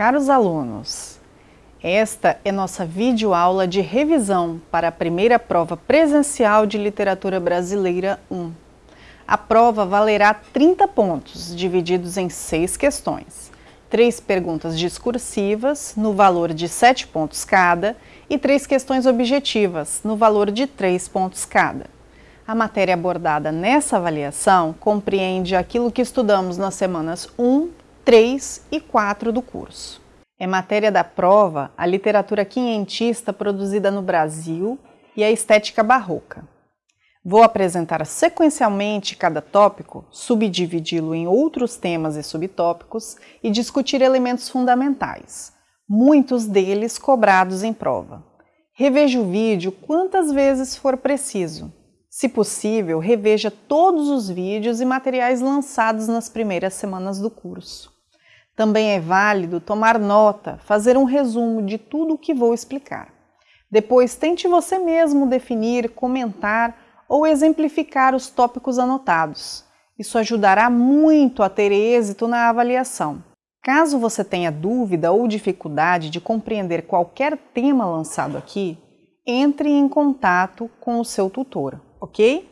Caros alunos, esta é nossa videoaula de revisão para a primeira prova presencial de Literatura Brasileira 1. A prova valerá 30 pontos, divididos em seis questões. Três perguntas discursivas, no valor de 7 pontos cada, e três questões objetivas, no valor de 3 pontos cada. A matéria abordada nessa avaliação compreende aquilo que estudamos nas semanas 1, 3 e 4 do curso. É matéria da prova a literatura quinhentista produzida no Brasil e a estética barroca. Vou apresentar sequencialmente cada tópico, subdividi-lo em outros temas e subtópicos e discutir elementos fundamentais, muitos deles cobrados em prova. Reveja o vídeo quantas vezes for preciso. Se possível, reveja todos os vídeos e materiais lançados nas primeiras semanas do curso. Também é válido tomar nota, fazer um resumo de tudo o que vou explicar. Depois, tente você mesmo definir, comentar ou exemplificar os tópicos anotados. Isso ajudará muito a ter êxito na avaliação. Caso você tenha dúvida ou dificuldade de compreender qualquer tema lançado aqui, entre em contato com o seu tutor, ok?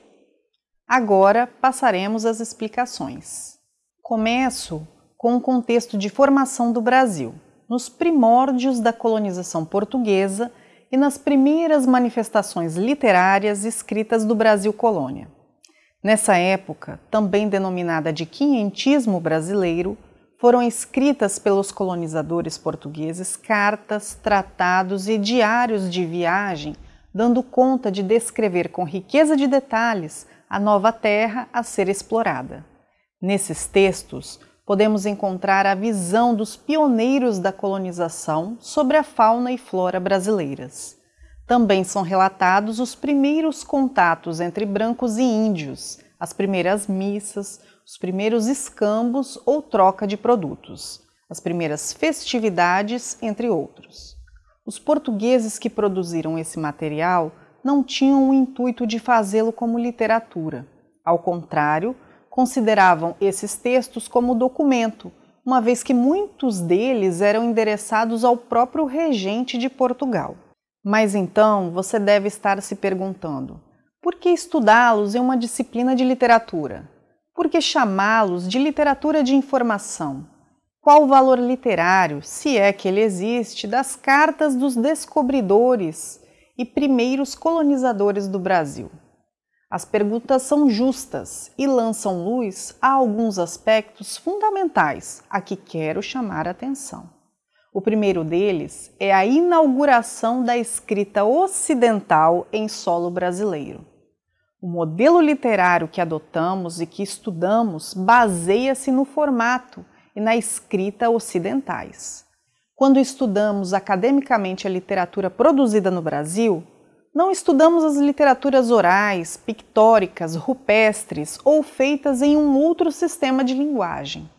Agora passaremos às explicações. Começo com o contexto de formação do Brasil, nos primórdios da colonização portuguesa e nas primeiras manifestações literárias escritas do Brasil colônia. Nessa época, também denominada de quinhentismo brasileiro, foram escritas pelos colonizadores portugueses cartas, tratados e diários de viagem, dando conta de descrever com riqueza de detalhes a nova terra a ser explorada. Nesses textos, podemos encontrar a visão dos pioneiros da colonização sobre a fauna e flora brasileiras. Também são relatados os primeiros contatos entre brancos e índios, as primeiras missas, os primeiros escambos ou troca de produtos, as primeiras festividades, entre outros. Os portugueses que produziram esse material não tinham o intuito de fazê-lo como literatura. Ao contrário, consideravam esses textos como documento, uma vez que muitos deles eram endereçados ao próprio regente de Portugal. Mas então você deve estar se perguntando: por que estudá-los em uma disciplina de literatura? Por que chamá-los de literatura de informação? Qual o valor literário, se é que ele existe, das cartas dos descobridores e primeiros colonizadores do Brasil? As perguntas são justas e lançam luz a alguns aspectos fundamentais a que quero chamar atenção. O primeiro deles é a inauguração da escrita ocidental em solo brasileiro. O modelo literário que adotamos e que estudamos baseia-se no formato e na escrita ocidentais. Quando estudamos academicamente a literatura produzida no Brasil, não estudamos as literaturas orais, pictóricas, rupestres ou feitas em um outro sistema de linguagem.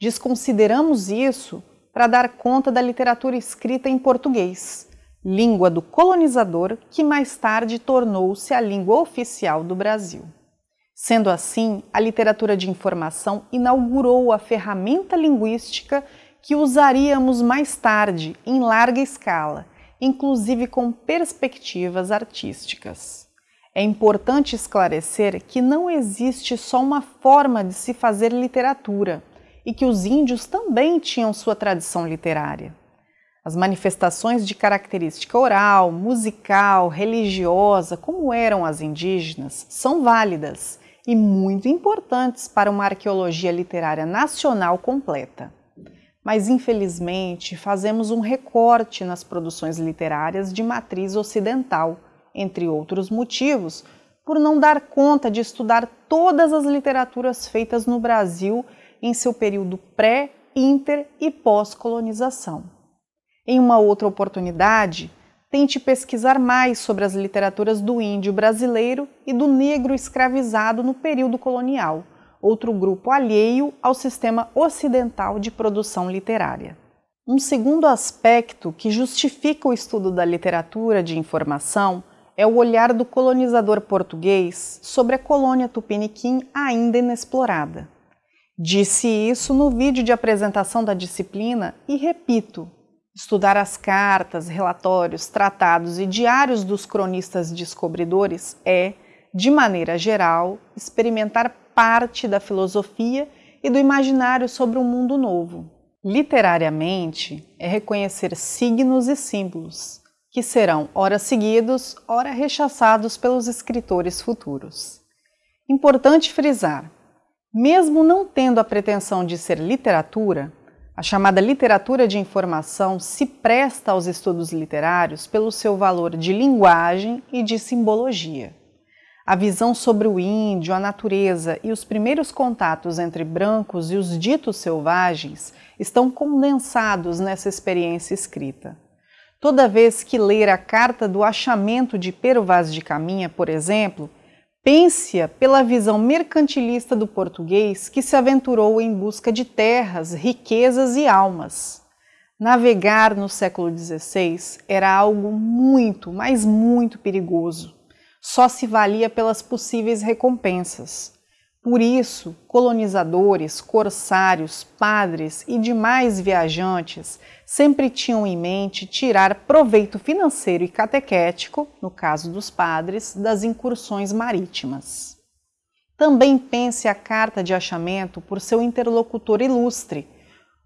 Desconsideramos isso para dar conta da literatura escrita em português, língua do colonizador que mais tarde tornou-se a língua oficial do Brasil. Sendo assim, a literatura de informação inaugurou a ferramenta linguística que usaríamos mais tarde, em larga escala, inclusive com perspectivas artísticas. É importante esclarecer que não existe só uma forma de se fazer literatura e que os índios também tinham sua tradição literária. As manifestações de característica oral, musical, religiosa, como eram as indígenas, são válidas e muito importantes para uma arqueologia literária nacional completa mas infelizmente fazemos um recorte nas produções literárias de matriz ocidental, entre outros motivos, por não dar conta de estudar todas as literaturas feitas no Brasil em seu período pré, inter e pós-colonização. Em uma outra oportunidade, tente pesquisar mais sobre as literaturas do índio brasileiro e do negro escravizado no período colonial outro grupo alheio ao sistema ocidental de produção literária. Um segundo aspecto que justifica o estudo da literatura de informação é o olhar do colonizador português sobre a colônia tupiniquim ainda inexplorada. Disse isso no vídeo de apresentação da disciplina e repito: estudar as cartas, relatórios, tratados e diários dos cronistas descobridores é, de maneira geral, experimentar parte da filosofia e do imaginário sobre um mundo novo. Literariamente, é reconhecer signos e símbolos, que serão ora seguidos, ora rechaçados pelos escritores futuros. Importante frisar: mesmo não tendo a pretensão de ser literatura, a chamada literatura de informação se presta aos estudos literários pelo seu valor de linguagem e de simbologia. A visão sobre o índio, a natureza e os primeiros contatos entre brancos e os ditos selvagens estão condensados nessa experiência escrita. Toda vez que ler a carta do achamento de Pero Vaz de Caminha, por exemplo, Pense-a pela visão mercantilista do português que se aventurou em busca de terras, riquezas e almas. Navegar no século XVI era algo muito, mas muito perigoso. Só se valia pelas possíveis recompensas. Por isso, colonizadores, corsários, padres e demais viajantes sempre tinham em mente tirar proveito financeiro e catequético, no caso dos padres, das incursões marítimas. Também pense a carta de achamento por seu interlocutor ilustre,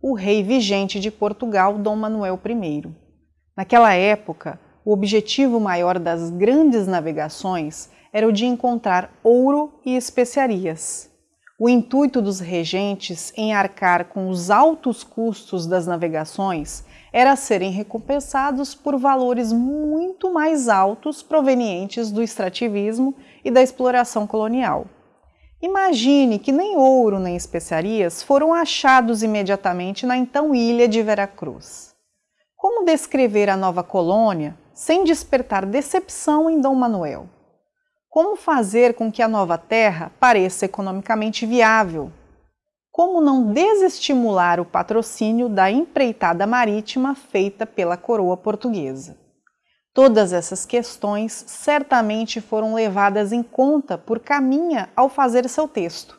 o rei vigente de Portugal, Dom Manuel I. Naquela época, o objetivo maior das grandes navegações era o de encontrar ouro e especiarias. O intuito dos regentes em arcar com os altos custos das navegações era serem recompensados por valores muito mais altos provenientes do extrativismo e da exploração colonial. Imagine que nem ouro nem especiarias foram achados imediatamente na então ilha de Veracruz. Como descrever a nova colônia sem despertar decepção em Dom Manuel? Como fazer com que a nova terra pareça economicamente viável? Como não desestimular o patrocínio da empreitada marítima feita pela coroa portuguesa? Todas essas questões certamente foram levadas em conta por Caminha ao fazer seu texto.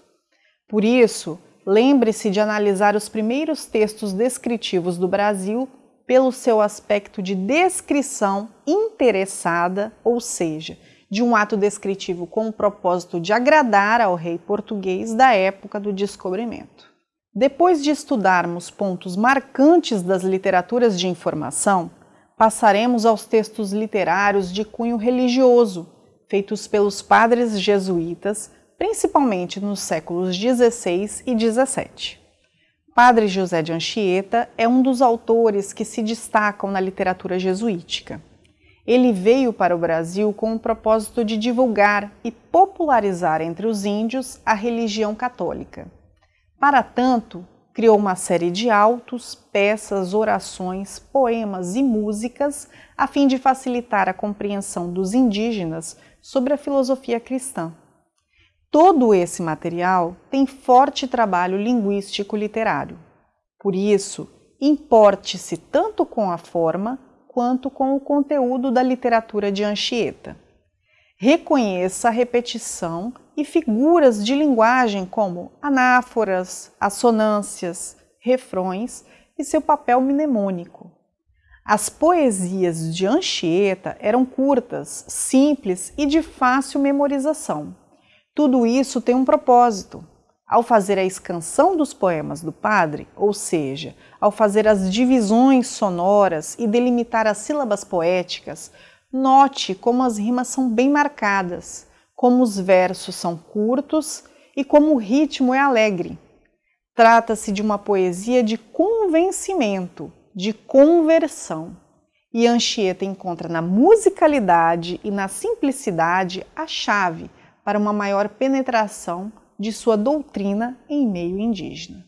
Por isso, lembre-se de analisar os primeiros textos descritivos do Brasil pelo seu aspecto de descrição interessada, ou seja, de um ato descritivo com o propósito de agradar ao rei português da época do descobrimento. Depois de estudarmos pontos marcantes das literaturas de informação, passaremos aos textos literários de cunho religioso, feitos pelos padres jesuítas, principalmente nos séculos XVI e XVII. Padre José de Anchieta é um dos autores que se destacam na literatura jesuítica. Ele veio para o Brasil com o propósito de divulgar e popularizar entre os índios a religião católica. Para tanto, criou uma série de autos, peças, orações, poemas e músicas a fim de facilitar a compreensão dos indígenas sobre a filosofia cristã. Todo esse material tem forte trabalho linguístico literário. Por isso, importe-se tanto com a forma quanto com o conteúdo da literatura de Anchieta. Reconheça a repetição e figuras de linguagem como anáforas, assonâncias, refrões e seu papel mnemônico. As poesias de Anchieta eram curtas, simples e de fácil memorização. Tudo isso tem um propósito, ao fazer a escansão dos poemas do padre, ou seja, ao fazer as divisões sonoras e delimitar as sílabas poéticas, note como as rimas são bem marcadas, como os versos são curtos e como o ritmo é alegre. Trata-se de uma poesia de convencimento, de conversão. E Anchieta encontra na musicalidade e na simplicidade a chave para uma maior penetração de sua doutrina em meio indígena.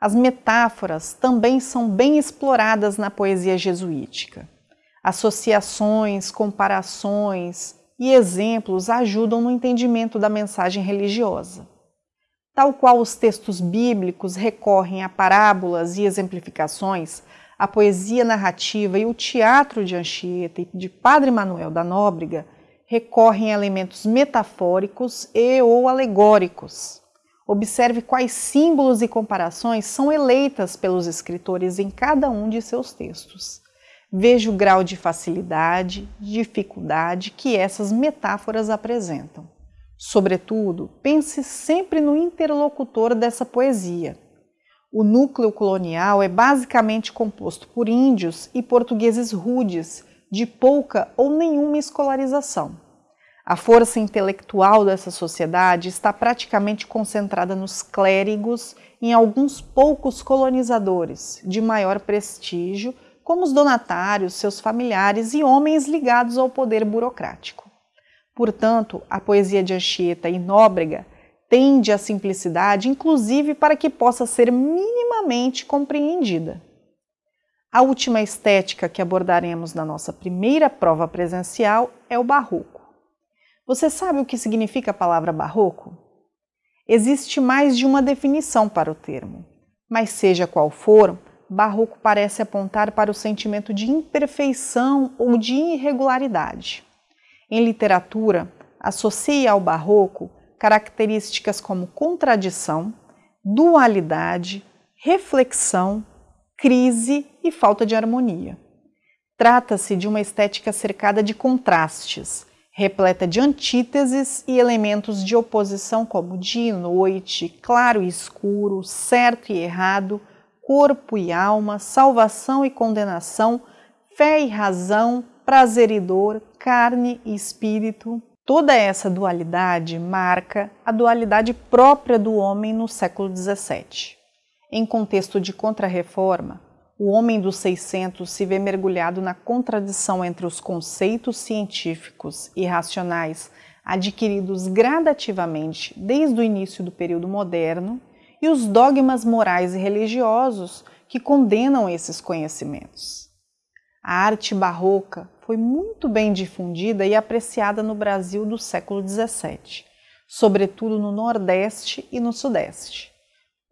As metáforas também são bem exploradas na poesia jesuítica. Associações, comparações e exemplos ajudam no entendimento da mensagem religiosa. Tal qual os textos bíblicos recorrem a parábolas e exemplificações, a poesia narrativa e o teatro de Anchieta e de Padre Manuel da Nóbrega recorrem a elementos metafóricos e ou alegóricos. Observe quais símbolos e comparações são eleitas pelos escritores em cada um de seus textos. Veja o grau de facilidade, dificuldade que essas metáforas apresentam. Sobretudo, pense sempre no interlocutor dessa poesia. O núcleo colonial é basicamente composto por índios e portugueses rudes, de pouca ou nenhuma escolarização. A força intelectual dessa sociedade está praticamente concentrada nos clérigos e em alguns poucos colonizadores de maior prestígio, como os donatários, seus familiares e homens ligados ao poder burocrático. Portanto, a poesia de Anchieta e Nóbrega tende à simplicidade, inclusive para que possa ser minimamente compreendida. A última estética que abordaremos na nossa primeira prova presencial é o barroco. Você sabe o que significa a palavra barroco? Existe mais de uma definição para o termo, mas seja qual for, barroco parece apontar para o sentimento de imperfeição ou de irregularidade. Em literatura, associa ao barroco características como contradição, dualidade, reflexão, crise e falta de harmonia. Trata-se de uma estética cercada de contrastes, repleta de antíteses e elementos de oposição como dia e noite, claro e escuro, certo e errado, corpo e alma, salvação e condenação, fé e razão, prazer e dor, carne e espírito. Toda essa dualidade marca a dualidade própria do homem no século XVII. Em contexto de contrarreforma, o homem dos 600 se vê mergulhado na contradição entre os conceitos científicos e racionais adquiridos gradativamente desde o início do período moderno e os dogmas morais e religiosos que condenam esses conhecimentos. A arte barroca foi muito bem difundida e apreciada no Brasil do século XVII, sobretudo no Nordeste e no Sudeste.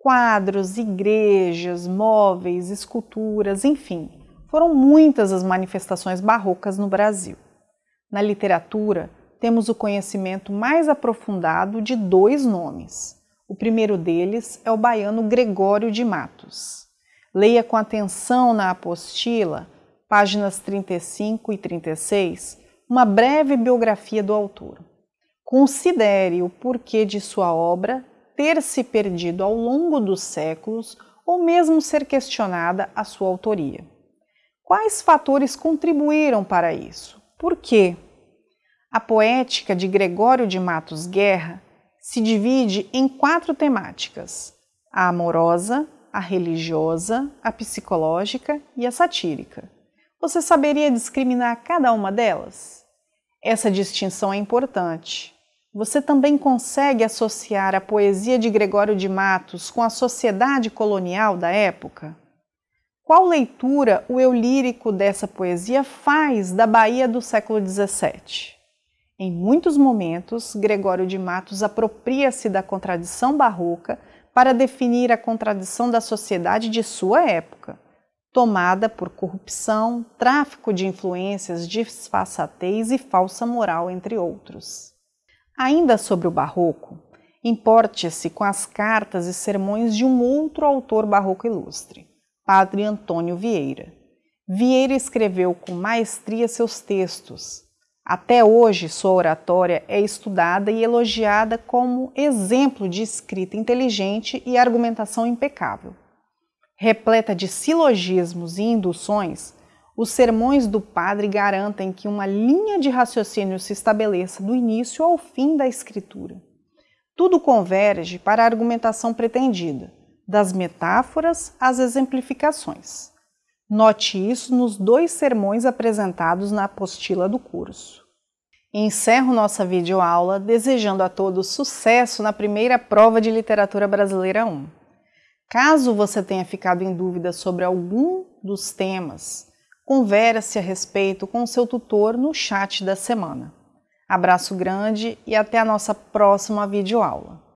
Quadros, igrejas, móveis, esculturas, enfim, foram muitas as manifestações barrocas no Brasil. Na literatura, temos o conhecimento mais aprofundado de dois nomes. O primeiro deles é o baiano Gregório de Matos. Leia com atenção na apostila, páginas 35 e 36, uma breve biografia do autor. Considere o porquê de sua obra ter se perdido ao longo dos séculos ou mesmo ser questionada a sua autoria. Quais fatores contribuíram para isso? Por quê? A poética de Gregório de Matos Guerra se divide em quatro temáticas: a amorosa, a religiosa, a psicológica e a satírica. Você saberia discriminar cada uma delas? Essa distinção é importante, você também consegue associar a poesia de Gregório de Matos com a sociedade colonial da época? Qual leitura o eu lírico dessa poesia faz da Bahia do século XVII? Em muitos momentos, Gregório de Matos apropria-se da contradição barroca para definir a contradição da sociedade de sua época, tomada por corrupção, tráfico de influências, disfarçatez e falsa moral, entre outros. Ainda sobre o barroco, importe-se com as cartas e sermões de um outro autor barroco ilustre, Padre Antônio Vieira. Vieira escreveu com maestria seus textos. Até hoje, sua oratória é estudada e elogiada como exemplo de escrita inteligente e argumentação impecável. Repleta de silogismos e induções, os sermões do padre garantem que uma linha de raciocínio se estabeleça do início ao fim da escritura. Tudo converge para a argumentação pretendida, das metáforas às exemplificações. Note isso nos dois sermões apresentados na apostila do curso. Encerro nossa videoaula desejando a todos sucesso na primeira prova de Literatura Brasileira 1. Caso você tenha ficado em dúvida sobre algum dos temas, Converse a respeito com seu tutor no chat da semana. Abraço grande e até a nossa próxima videoaula.